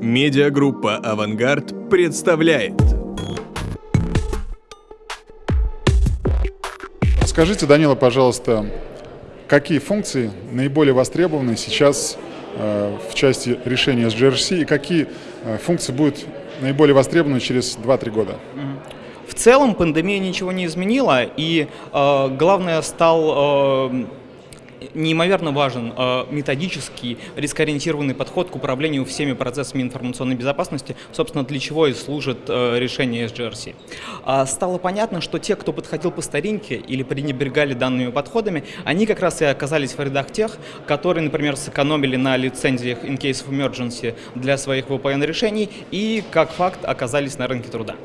Медиагруппа «Авангард» представляет. Скажите, Данила, пожалуйста, какие функции наиболее востребованы сейчас э, в части решения SGRC и какие э, функции будут наиболее востребованы через 2-3 года? В целом пандемия ничего не изменила, и э, главное стал э, неимоверно важен э, методический, рискоориентированный подход к управлению всеми процессами информационной безопасности, собственно, для чего и служит э, решение SGRC. А стало понятно, что те, кто подходил по старинке или пренебрегали данными подходами, они как раз и оказались в рядах тех, которые, например, сэкономили на лицензиях in case of emergency для своих VPN-решений и, как факт, оказались на рынке труда.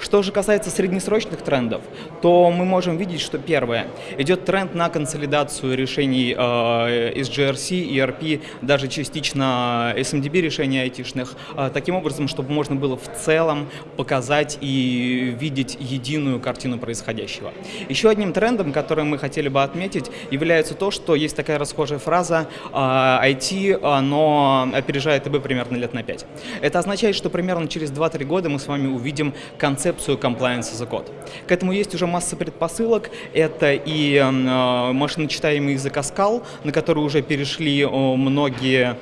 Что же касается среднесрочных трендов, то мы можем видеть, что первое, идет тренд на консолидацию решений э, из GRC, ERP, даже частично SMDB решений айтишных, э, таким образом, чтобы можно было в целом показать и видеть единую картину происходящего. Еще одним трендом, который мы хотели бы отметить, является то, что есть такая расхожая фраза IT, э, оно опережает ИБ примерно лет на 5. Это означает, что примерно через 2-3 года мы с вами увидим концепцию compliance a code. К этому есть уже масса предпосылок. Это и э, машиночитаемый Ascal, на который уже перешли э, многие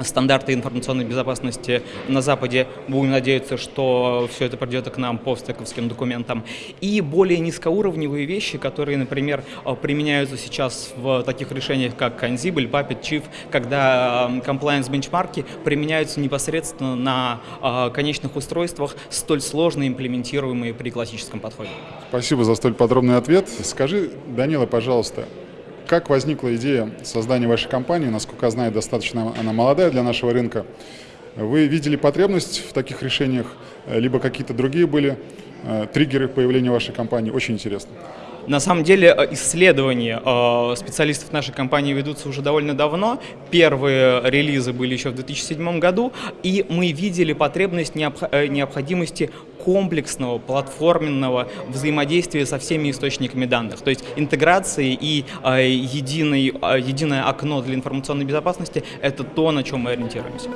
стандарты информационной безопасности на Западе. Будем надеяться, что все это придет к нам по стековским документам. И более низкоуровневые вещи, которые, например, э, применяются сейчас в таких решениях, как Ansible, Puppet, Chief, когда э, compliance бенчмарки применяются непосредственно на конечных устройствах, столь сложно имплементируемые при классическом подходе. Спасибо за столь подробный ответ. Скажи, Данила, пожалуйста, как возникла идея создания вашей компании? Насколько я знаю, достаточно она молодая для нашего рынка. Вы видели потребность в таких решениях, либо какие-то другие были э, триггеры появления вашей компании? Очень интересно. На самом деле э, исследования э, специалистов нашей компании ведутся уже довольно давно. Первые релизы были еще в 2007 году, и мы видели потребность необходимости комплексного, платформенного взаимодействия со всеми источниками данных. То есть интеграции и единый, единое окно для информационной безопасности – это то, на чем мы ориентируемся.